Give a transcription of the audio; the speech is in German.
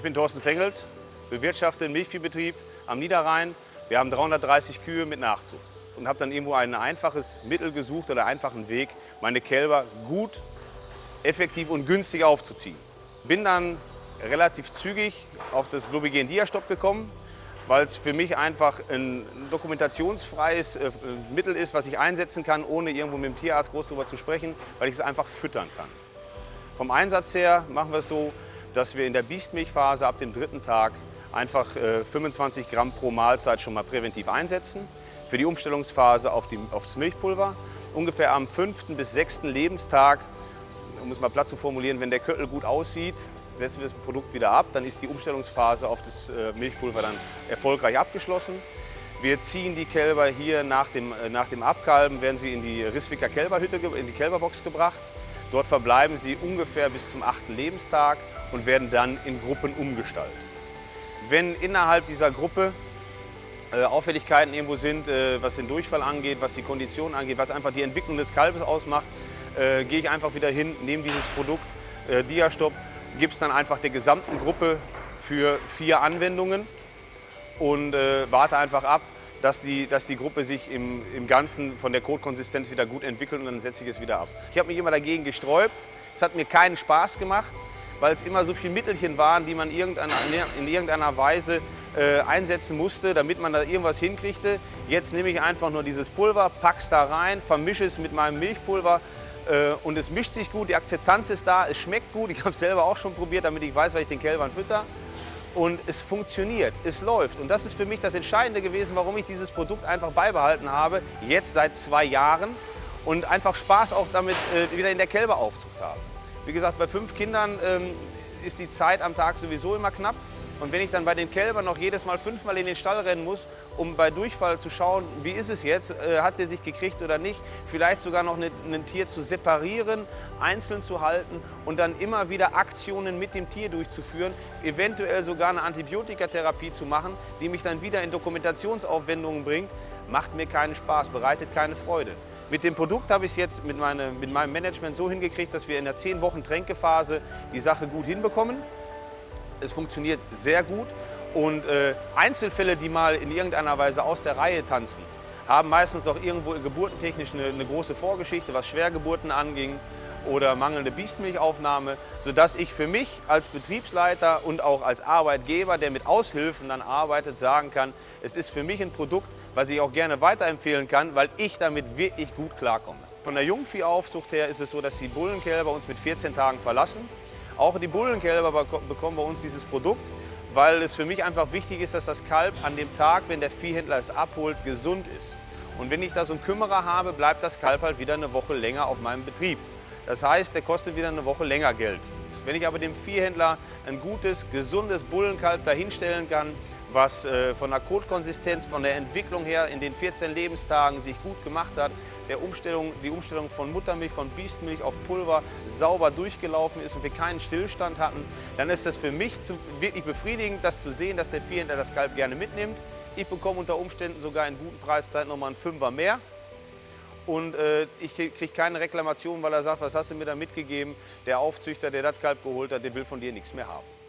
Ich bin Thorsten Fengels, bewirtschafte einen Milchviehbetrieb am Niederrhein. Wir haben 330 Kühe mit Nachzucht und habe dann irgendwo ein einfaches Mittel gesucht oder einfachen Weg, meine Kälber gut, effektiv und günstig aufzuziehen. Bin dann relativ zügig auf das Globigen Diastop gekommen, weil es für mich einfach ein dokumentationsfreies äh, Mittel ist, was ich einsetzen kann, ohne irgendwo mit dem Tierarzt groß darüber zu sprechen, weil ich es einfach füttern kann. Vom Einsatz her machen wir es so, dass wir in der Biestmilchphase ab dem dritten Tag einfach 25 äh, Gramm pro Mahlzeit schon mal präventiv einsetzen. Für die Umstellungsphase auf die, aufs Milchpulver. Ungefähr am fünften bis sechsten Lebenstag, um es mal platt zu formulieren, wenn der Köttel gut aussieht, setzen wir das Produkt wieder ab. Dann ist die Umstellungsphase auf das äh, Milchpulver dann erfolgreich abgeschlossen. Wir ziehen die Kälber hier nach dem, äh, nach dem Abkalben, werden sie in die Risswicker Kälberhütte, in die Kälberbox gebracht. Dort verbleiben sie ungefähr bis zum achten Lebenstag und werden dann in Gruppen umgestaltet. Wenn innerhalb dieser Gruppe äh, Auffälligkeiten irgendwo sind, äh, was den Durchfall angeht, was die Kondition angeht, was einfach die Entwicklung des Kalbes ausmacht, äh, gehe ich einfach wieder hin, nehme dieses Produkt äh, Diastop, gebe es dann einfach der gesamten Gruppe für vier Anwendungen und äh, warte einfach ab, dass die, dass die Gruppe sich im, im Ganzen von der Kotkonsistenz wieder gut entwickelt und dann setze ich es wieder ab. Ich habe mich immer dagegen gesträubt. Es hat mir keinen Spaß gemacht, weil es immer so viele Mittelchen waren, die man in irgendeiner Weise äh, einsetzen musste, damit man da irgendwas hinkriegte. Jetzt nehme ich einfach nur dieses Pulver, pack's da rein, vermische es mit meinem Milchpulver äh, und es mischt sich gut, die Akzeptanz ist da, es schmeckt gut. Ich habe es selber auch schon probiert, damit ich weiß, was ich den Kälbern fütter und es funktioniert, es läuft. Und das ist für mich das Entscheidende gewesen, warum ich dieses Produkt einfach beibehalten habe, jetzt seit zwei Jahren und einfach Spaß auch damit äh, wieder in der Kälberaufzucht habe. Wie gesagt, bei fünf Kindern ähm, ist die Zeit am Tag sowieso immer knapp. Und wenn ich dann bei den Kälbern noch jedes Mal fünfmal in den Stall rennen muss, um bei Durchfall zu schauen, wie ist es jetzt, äh, hat sie sich gekriegt oder nicht, vielleicht sogar noch ein Tier zu separieren, einzeln zu halten und dann immer wieder Aktionen mit dem Tier durchzuführen, eventuell sogar eine Antibiotikatherapie zu machen, die mich dann wieder in Dokumentationsaufwendungen bringt, macht mir keinen Spaß, bereitet keine Freude. Mit dem Produkt habe ich es jetzt mit, meine, mit meinem Management so hingekriegt, dass wir in der 10 Wochen Tränkephase die Sache gut hinbekommen. Es funktioniert sehr gut und äh, Einzelfälle, die mal in irgendeiner Weise aus der Reihe tanzen, haben meistens auch irgendwo geburtentechnisch eine, eine große Vorgeschichte, was Schwergeburten anging oder mangelnde Biestmilchaufnahme, sodass ich für mich als Betriebsleiter und auch als Arbeitgeber, der mit Aushilfen dann arbeitet, sagen kann, es ist für mich ein Produkt, was ich auch gerne weiterempfehlen kann, weil ich damit wirklich gut klarkomme. Von der Jungviehaufzucht her ist es so, dass die Bullenkälber uns mit 14 Tagen verlassen. Auch die Bullenkälber bekommen bei uns dieses Produkt, weil es für mich einfach wichtig ist, dass das Kalb an dem Tag, wenn der Viehhändler es abholt, gesund ist. Und wenn ich da so einen Kümmerer habe, bleibt das Kalb halt wieder eine Woche länger auf meinem Betrieb. Das heißt, der kostet wieder eine Woche länger Geld. Wenn ich aber dem Viehhändler ein gutes, gesundes Bullenkalb dahinstellen kann, was äh, von der Kotkonsistenz, von der Entwicklung her in den 14 Lebenstagen sich gut gemacht hat, der Umstellung, die Umstellung von Muttermilch, von Biestmilch auf Pulver sauber durchgelaufen ist und wir keinen Stillstand hatten, dann ist das für mich wirklich befriedigend, das zu sehen, dass der Viehhändler das Kalb gerne mitnimmt. Ich bekomme unter Umständen sogar in guten Preiszeiten nochmal einen Fünfer mehr. Und äh, ich kriege keine Reklamation, weil er sagt, was hast du mir da mitgegeben? Der Aufzüchter, der das Kalb geholt hat, der will von dir nichts mehr haben.